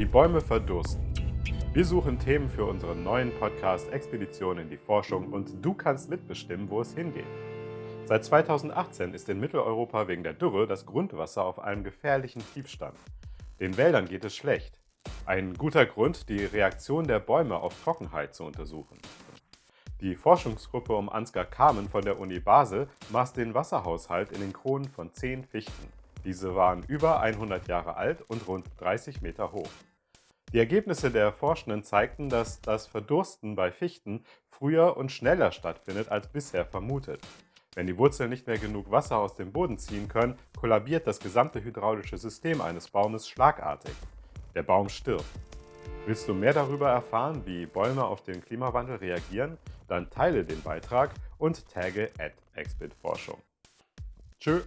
Wie Bäume verdursten. Wir suchen Themen für unseren neuen Podcast Expedition in die Forschung und du kannst mitbestimmen, wo es hingeht. Seit 2018 ist in Mitteleuropa wegen der Dürre das Grundwasser auf einem gefährlichen Tiefstand. Den Wäldern geht es schlecht. Ein guter Grund, die Reaktion der Bäume auf Trockenheit zu untersuchen. Die Forschungsgruppe um Ansgar Kamen von der Uni Basel maß den Wasserhaushalt in den Kronen von zehn Fichten. Diese waren über 100 Jahre alt und rund 30 Meter hoch. Die Ergebnisse der Forschenden zeigten, dass das Verdursten bei Fichten früher und schneller stattfindet als bisher vermutet. Wenn die Wurzeln nicht mehr genug Wasser aus dem Boden ziehen können, kollabiert das gesamte hydraulische System eines Baumes schlagartig. Der Baum stirbt. Willst du mehr darüber erfahren, wie Bäume auf den Klimawandel reagieren? Dann teile den Beitrag und tagge at Exbit Forschung. Tschö!